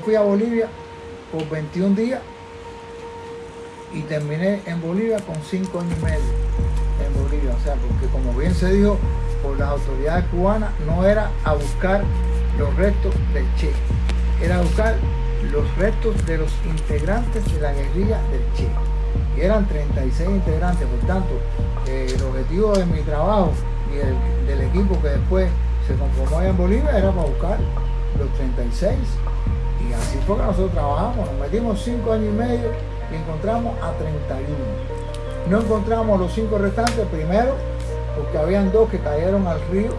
Fui a Bolivia por 21 días y terminé en Bolivia con 5 años y medio en Bolivia. O sea, porque como bien se dijo por las autoridades cubanas, no era a buscar los restos del Che, era a buscar los restos de los integrantes de la guerrilla del Che. Y eran 36 integrantes, por tanto, eh, el objetivo de mi trabajo y del, equipo que después se conformó allá en Bolivia era para buscar los 36 y así fue que nosotros trabajamos, nos metimos 5 años y medio y encontramos a 31. No encontramos los 5 restantes, primero, porque habían dos que cayeron al río,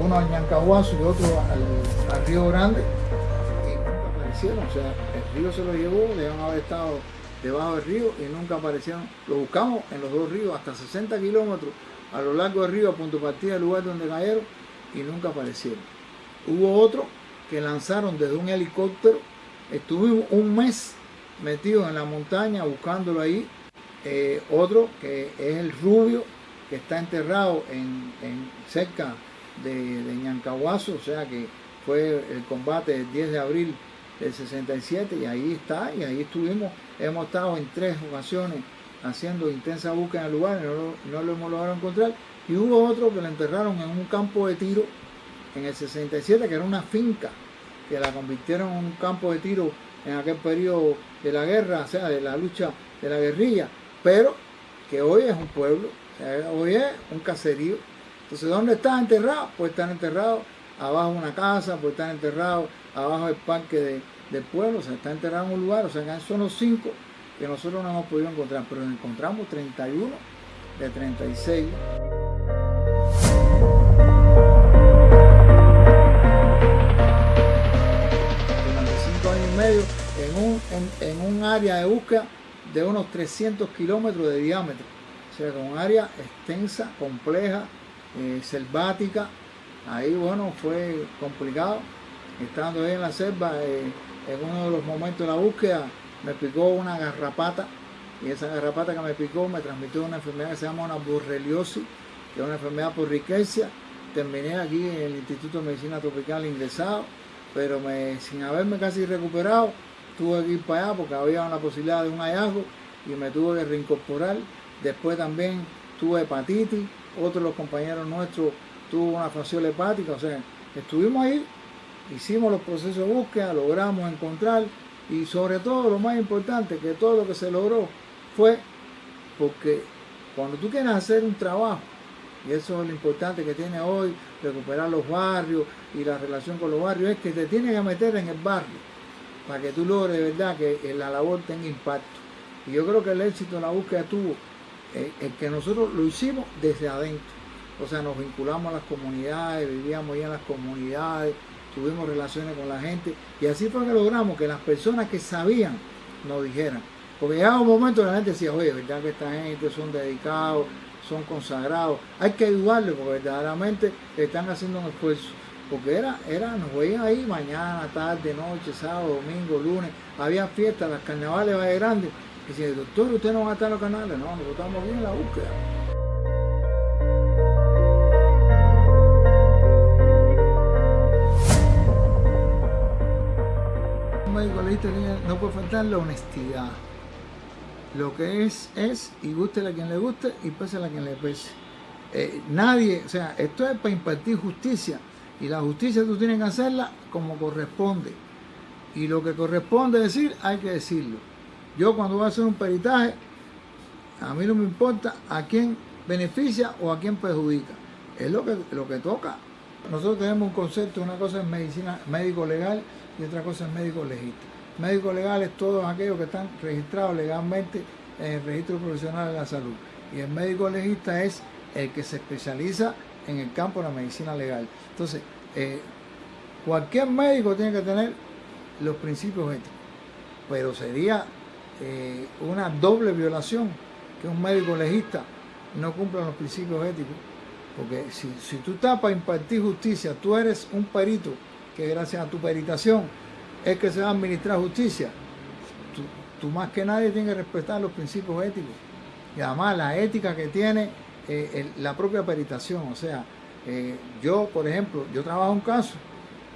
uno al Ñancahuazo y otro al, Río Grande, y nunca aparecieron. O sea, el río se lo llevó, debían haber estado debajo del río y nunca aparecieron. Lo buscamos en los dos ríos, hasta 60 kilómetros a lo largo del río, a punto de partida del lugar donde cayeron, y nunca aparecieron. Hubo otro que lanzaron desde un helicóptero. Estuvimos un mes metidos en la montaña buscándolo ahí. Eh, otro que es el rubio, que está enterrado en, en cerca de, de, Ñancahuazo, o sea que fue el combate del 10 de abril del 67 y ahí está, y ahí estuvimos, hemos estado en tres ocasiones haciendo intensa búsqueda en el lugar, no no lo hemos logrado encontrar, y hubo otro que lo enterraron en un campo de tiro en el 67, que era una finca, que la convirtieron en un campo de tiro en aquel periodo de la guerra, o sea, de la lucha de la guerrilla, pero que hoy es un pueblo, hoy es un caserío. Entonces, ¿dónde están enterrados? Pues están enterrados abajo de una casa, pues están enterrados abajo del parque de, del pueblo, o sea, están enterrados en un lugar, o sea, son los cinco que nosotros no hemos podido encontrar, pero encontramos 31 de 36. En un, área de búsqueda de unos 300 kilómetros de diámetro. O sea, con un área extensa, compleja, eh, selvática. Ahí, bueno, fue complicado. Estando ahí en la selva, eh, en uno de los momentos de la búsqueda, me picó una garrapata. Y esa garrapata que me picó me transmitió una enfermedad que se llama una borreliosis, que es una enfermedad por riqueza. Terminé aquí en el Instituto de Medicina Tropical ingresado pero sin haberme casi recuperado, tuve que ir para allá porque había una posibilidad de un hallazgo y me tuve que reincorporar. Después también tuve hepatitis, otro de los compañeros nuestros tuvo una fasciola hepática, o sea, estuvimos ahí, hicimos los procesos de búsqueda, logramos encontrar y sobre todo lo más importante, que todo lo que se logró fue porque cuando tú quieres hacer un trabajo, y eso es lo importante que tiene hoy, recuperar los barrios y la relación con los barrios, es que te tienes que meter en el barrio para que tú logres de verdad que la labor tenga impacto. Y yo creo que el éxito en la búsqueda tuvo eh, el que nosotros lo hicimos desde adentro. O sea, nos vinculamos a las comunidades, vivíamos ya en las comunidades, tuvimos relaciones con la gente y así fue que logramos que las personas que sabían nos dijeran. Porque llegaba un momento que la gente decía, oye, ¿verdad que esta gente son dedicados, son consagrados. Hay que ayudarles porque verdaderamente están haciendo un esfuerzo. Porque era, era, nos veían ahí mañana, tarde, noche, sábado, domingo, lunes. Había fiestas, las carnavales Valle Grande. Y dice, doctor, ¿usted no va a estar en los canales? No, nosotros estamos bien en la búsqueda. Un médico legista no puede faltar la honestidad lo que es, es, y guste a quien le guste y pese a quien le pese. Eh, nadie, o sea, esto es para impartir justicia y la justicia tú tienes que hacerla como corresponde. Y lo que corresponde decir, hay que decirlo. Yo cuando voy a hacer un peritaje, a mí no me importa a quién beneficia o a quién perjudica. Es lo que, lo que toca. Nosotros tenemos un concepto, una cosa es medicina médico legal y otra cosa es médico legítimo. Médico legal es todos aquellos que están registrados legalmente en el registro profesional de la salud. Y el médico legista es el que se especializa en el campo de la medicina legal. Entonces, eh, cualquier médico tiene que tener los principios éticos, pero sería eh, una doble violación que un médico legista no cumpla los principios éticos. Porque si, si tú estás para impartir justicia, tú eres un perito que gracias a tu peritación es que se va a administrar justicia. Tú, tú, más que nadie tienes que respetar los principios éticos. Y además la ética que tiene eh, el, la propia peritación. O sea, eh, yo, por ejemplo, yo trabajo un caso,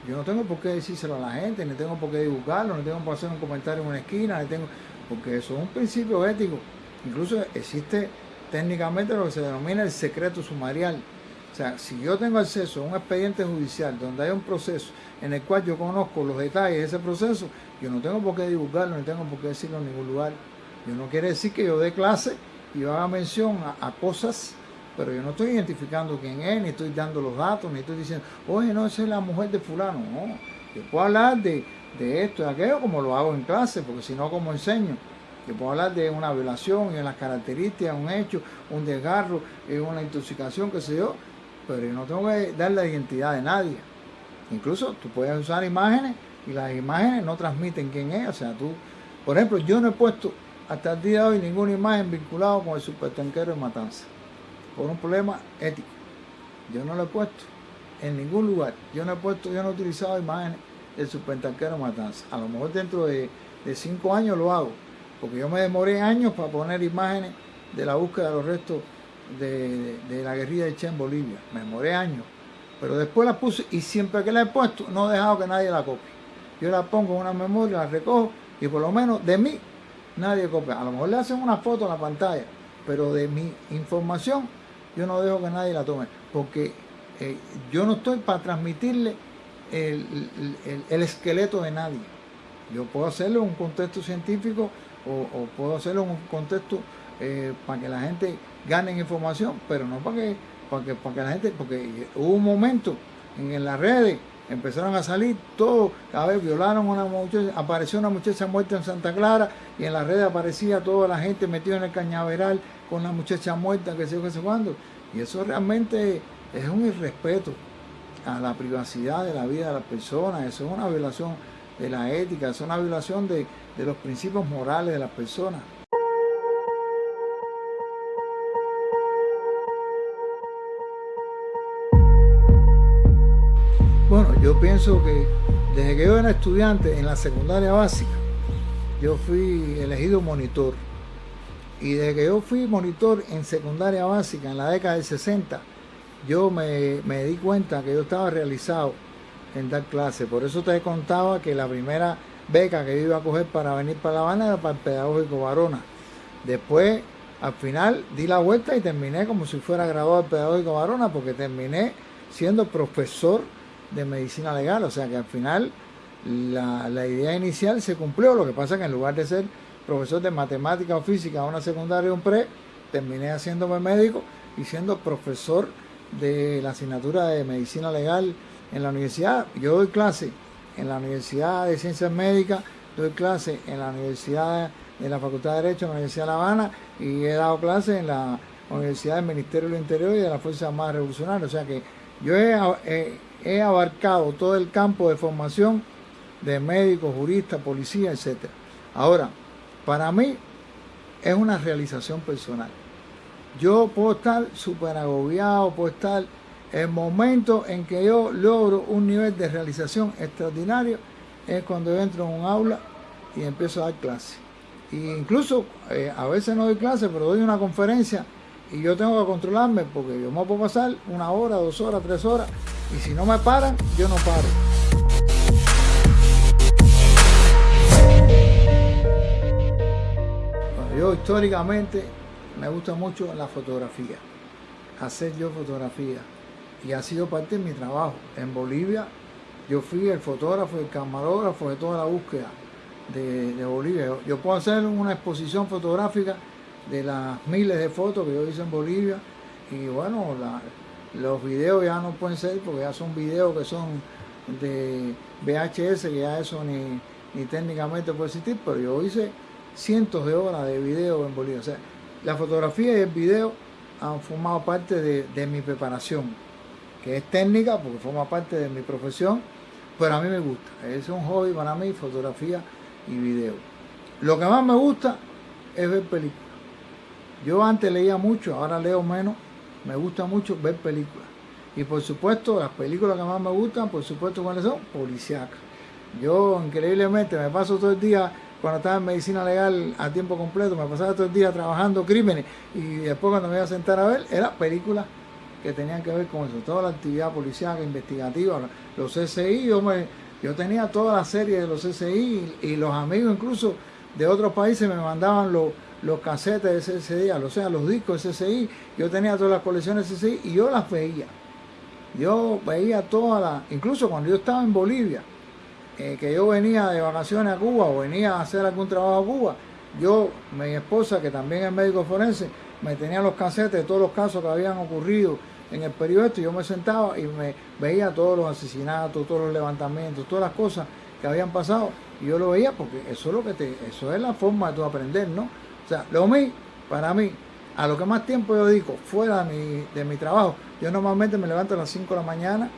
Yo no tengo por qué decírselo a la gente, ni tengo por qué divulgarlo, ni tengo por hacer un comentario en una esquina, ni tengo, porque eso es un principio ético. Incluso existe técnicamente lo que se denomina el secreto sumarial. O sea, si yo tengo acceso a un expediente judicial donde hay un proceso en el cual yo conozco los detalles de ese proceso, yo no tengo por qué divulgarlo, ni tengo por qué decirlo en ningún lugar. Yo no quiere decir que yo dé clase y haga mención a cosas pero yo no estoy identificando quién es, ni estoy dando los datos, ni estoy diciendo, oye, no, esa es la mujer de fulano. No, yo puedo hablar de, esto y aquello como lo hago en clase, porque si no, como enseño. Yo puedo hablar de una violación, en las características, un hecho, un desgarro, una intoxicación, qué sé yo, pero yo no tengo que dar la identidad de nadie. Incluso tú puedes usar imágenes y las imágenes no transmiten quién es. O sea, tú, por ejemplo, yo no he puesto hasta el día de hoy ninguna imagen vinculada con el supertanquero de Matanza por un problema ético. Yo no lo he puesto en ningún lugar. Yo no he puesto, yo no he utilizado imágenes del supertanquero Matanza. A lo mejor dentro de, cinco años lo hago, porque yo me demoré años para poner imágenes de la búsqueda de los restos de, la guerrilla de Che en Bolivia. Me demoré años. Pero después la puse y siempre que la he puesto no he dejado que nadie la copie. Yo la pongo en una memoria, la recojo y por lo menos de mí nadie copia. A lo mejor le hacen una foto en la pantalla, pero de mi información yo no dejo que nadie la tome, porque eh, yo no estoy para transmitirle el, esqueleto de nadie. Yo puedo hacerlo en un contexto científico o, puedo hacerlo en un contexto eh, para que la gente gane información, pero no para que, para que, para que la gente, porque hubo un momento en, en las redes empezaron a salir todo, a ver, violaron a una muchacha, apareció una muchacha muerta en Santa Clara y en las redes aparecía toda la gente metida en el cañaveral con la muchacha muerta, que sé yo, qué sé cuándo. Y eso realmente es un irrespeto a la privacidad de la vida de las personas, eso es una violación de la ética, es una violación de, de los principios morales de las personas. Bueno, yo pienso que desde que yo era estudiante en la secundaria básica, yo fui elegido monitor. Y desde que yo fui monitor en secundaria básica en la década del 60, yo me, di cuenta que yo estaba realizado en dar clase. Por eso te contaba que la primera beca que yo iba a coger para venir para La Habana era para el Pedagógico Varona. Después, al final, di la vuelta y terminé como si fuera graduado del Pedagógico Varona, porque terminé siendo profesor de medicina legal, o sea que al final la, idea inicial se cumplió, lo que pasa es que en lugar de ser profesor de matemática o física a una secundaria o un pre, terminé haciéndome médico y siendo profesor de la asignatura de medicina legal en la universidad. Yo doy clase en la Universidad de Ciencias Médicas, doy clase en la Universidad de la Facultad de Derecho de la Universidad de La Habana y he dado clase en la Universidad del Ministerio del Interior y de la Fuerza Armada Revolucionaria. O sea que yo he, he abarcado todo el campo de formación de médicos, juristas, policía, etc. Ahora, para mí es una realización personal. Yo puedo estar súper agobiado, puedo estar el momento en que yo logro un nivel de realización extraordinario es cuando yo entro en un aula y empiezo a dar clase. E incluso eh, a veces no doy clase, pero doy una conferencia y yo tengo que controlarme porque yo me puedo pasar una hora, dos horas, tres horas y si no me paran, yo no paro. Yo históricamente me gusta mucho la fotografía, hacer yo fotografía y ha sido parte de mi trabajo. En Bolivia yo fui el fotógrafo, el camarógrafo de toda la búsqueda de, Bolivia. Yo puedo hacer una exposición fotográfica de las miles de fotos que yo hice en Bolivia y bueno, los videos ya no pueden ser porque ya son videos que son de VHS, que ya eso ni, ni técnicamente puede existir, pero yo hice cientos de horas de video en Bolivia. O sea, la fotografía y el video han formado parte de, de mi preparación, que es técnica porque forma parte de mi profesión, pero a mí me gusta. Es un hobby para mí, fotografía y video. Lo que más me gusta es ver películas. Yo antes leía mucho, ahora leo menos. Me gusta mucho ver películas. Y por supuesto, las películas que más me gustan, por supuesto, ¿cuáles son? Policiacas. Yo increíblemente me paso todo el día, cuando estaba en medicina legal a tiempo completo, me pasaba todo el día trabajando crímenes y después cuando me iba a sentar a ver, era películas que tenían que ver con eso, toda la actividad policial, investigativa, los CSI, yo, me, yo tenía toda la serie de los CSI y, los amigos incluso de otros países me mandaban los, los casetes de CSI, o sea, los discos de CSI, yo tenía todas las colecciones de CSI y yo las veía. Yo veía todas las, incluso cuando yo estaba en Bolivia, eh, que yo venía de vacaciones a Cuba o venía a hacer algún trabajo a Cuba, yo, mi esposa, que también es médico forense, me tenía los casetes de todos los casos que habían ocurrido en el periodo y yo me sentaba y me veía todos los asesinatos, todos los levantamientos, todas las cosas que habían pasado y yo lo veía porque eso es lo que te, eso es la forma de tu aprender, ¿no? O sea, lo mío, para mí, a lo que más tiempo yo digo, fuera de mi, de mi trabajo, yo normalmente me levanto a las 5 de la mañana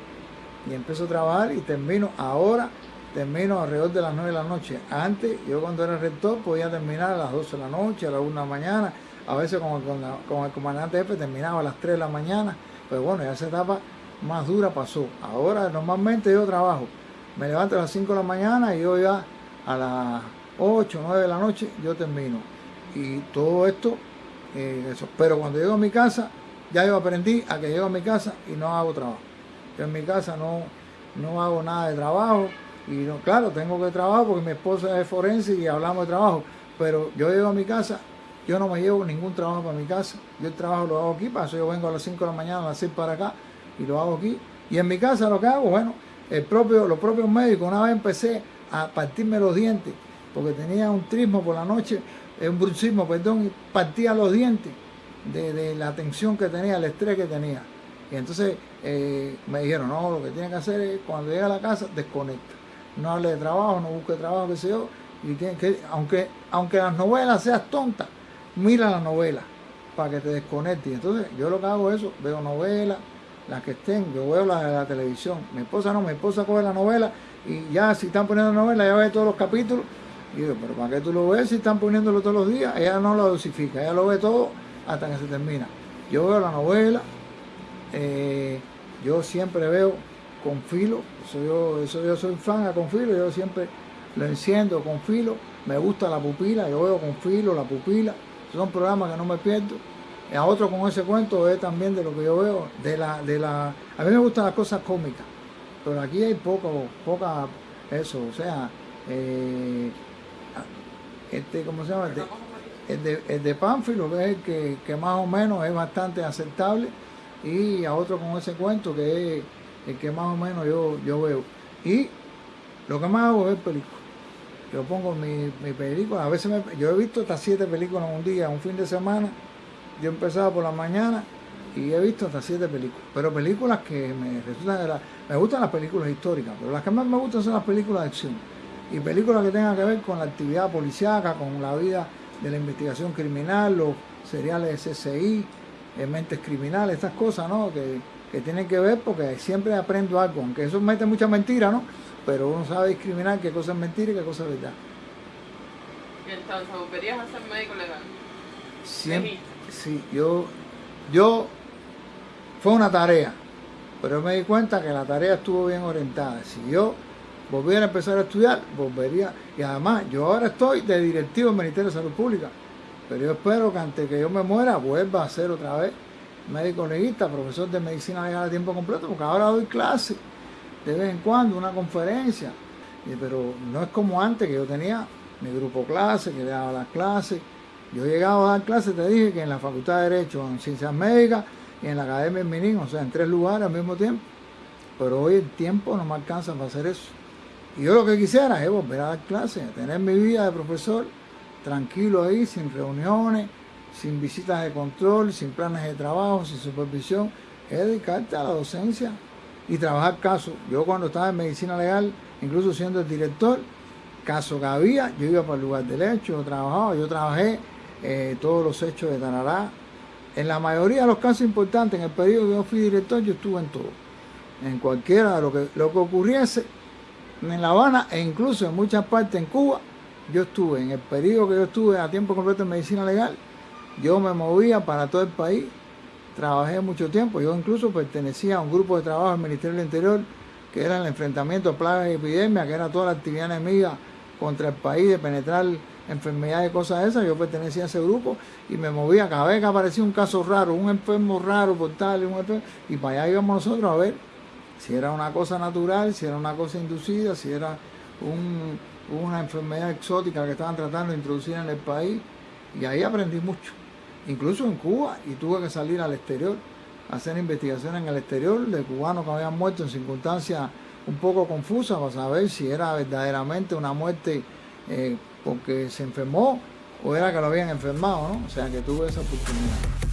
y empiezo a trabajar y termino ahora, termino alrededor de las 9 de la noche. Antes, yo cuando era rector podía terminar a las 12 de la noche, a las 1 de la mañana, a veces con, con, el comandante jefe terminaba a las 3 de la mañana, pero bueno, ya esa etapa más dura pasó. Ahora normalmente yo trabajo, me levanto a las 5 de la mañana y yo ya a las 8, 9 de la noche yo termino. Y todo esto, eh, eso. pero cuando llego a mi casa, ya yo aprendí a que llego a mi casa y no hago trabajo. Yo en mi casa no, no hago nada de trabajo y claro, tengo que trabajar porque mi esposa es forense y hablamos de trabajo, pero yo llego a mi casa yo no me llevo ningún trabajo para mi casa. Yo el trabajo lo hago aquí, para eso yo vengo a las 5 de la mañana a las 6 para acá y lo hago aquí. Y en mi casa lo que hago, bueno, el propio, los propios médicos, una vez empecé a partirme los dientes, porque tenía un trismo por la noche, un bruxismo, perdón, y partía los dientes de, la tensión que tenía, el estrés que tenía. Y entonces eh, me dijeron, no, lo que tiene que hacer es cuando llega a la casa, desconecta. No hable de trabajo, no busque trabajo, qué sé yo. Y que, aunque, aunque las novelas sean tontas, mira la novela para que te desconectes. Entonces yo lo que hago es eso, veo novelas, las que estén, yo veo las de la televisión. Mi esposa no, mi esposa coge la novela y ya si están poniendo novela, ya ve todos los capítulos. Y digo, pero ¿para qué tú lo ves si están poniéndolo todos los días? Ella no lo dosifica, ella lo ve todo hasta que se termina. Yo veo la novela, eh, yo siempre veo con filo, eso yo, eso yo soy fan a con filo, yo siempre lo enciendo con filo, me gusta la pupila, yo veo con filo la pupila, son programas que no me pierdo. A otro con ese cuento es también de lo que yo veo, de la, de la, a mí me gustan las cosas cómicas, pero aquí hay poco, poca eso, o sea, eh, este, ¿cómo se llama? El de, el de, Pánfilo, que es el que, más o menos es bastante aceptable, y a otro con ese cuento que es el que más o menos yo, yo veo. Y lo que más hago es película yo pongo mi, mi película, a veces yo he visto hasta siete películas en un día, un fin de semana, yo empezaba por la mañana y he visto hasta siete películas, pero películas que me resultan, me gustan las películas históricas, pero las que más me gustan son las películas de acción. Y películas que tengan que ver con la actividad policiaca, con la vida de la investigación criminal, los seriales de eh, mentes criminales, estas cosas, ¿no? Que, que tienen que ver porque siempre aprendo algo, aunque eso mete mucha mentira, ¿no? pero uno sabe discriminar qué cosa es mentira y qué cosa es verdad. ¿Y entonces volverías a ser médico legal? Siempre, sí, yo, yo, fue una tarea, pero me di cuenta que la tarea estuvo bien orientada. Si yo volviera a empezar a estudiar, volvería, y además yo ahora estoy de directivo del Ministerio de Salud Pública, pero yo espero que antes que yo me muera vuelva a ser otra vez médico legista, profesor de medicina legal a tiempo completo, porque ahora doy clases de vez en cuando una conferencia, pero no es como antes que yo tenía mi grupo clase, que le daba las clases. Yo llegaba a dar clases, te dije que en la Facultad de Derecho, en Ciencias Médicas y en la Academia Minin, o sea, en tres lugares al mismo tiempo. Pero hoy el tiempo no me alcanza para hacer eso. Y yo lo que quisiera es volver a dar clases, tener mi vida de profesor tranquilo ahí, sin reuniones, sin visitas de control, sin planes de trabajo, sin supervisión, es dedicarte a la docencia y trabajar casos. Yo cuando estaba en medicina legal, incluso siendo el director, caso que había, yo iba para el lugar del hecho, yo trabajaba, yo trabajé eh, todos los hechos de Tanará. En la mayoría de los casos importantes, en el periodo que yo fui director, yo estuve en todo. En cualquiera de lo que, lo que ocurriese en La Habana e incluso en muchas partes en Cuba, yo estuve. En el periodo que yo estuve a tiempo completo en medicina legal, yo me movía para todo el país trabajé mucho tiempo. Yo incluso pertenecía a un grupo de trabajo del Ministerio del Interior que era el enfrentamiento a plagas y epidemias, que era toda la actividad enemiga contra el país de penetrar enfermedades y cosas esas, yo pertenecía a ese grupo y me movía cada vez que aparecía un caso raro, un enfermo raro por tal, un enfermo, y para allá íbamos nosotros a ver si era una cosa natural, si era una cosa inducida, si era una enfermedad exótica que estaban tratando de introducir en el país. Y ahí aprendí mucho, incluso en Cuba, y tuve que salir al exterior, hacer investigaciones en el exterior de cubanos que habían muerto en circunstancias un poco confusas para saber si era verdaderamente una muerte eh, porque se enfermó o era que lo habían enfermado, ¿no? O sea que tuve esa oportunidad.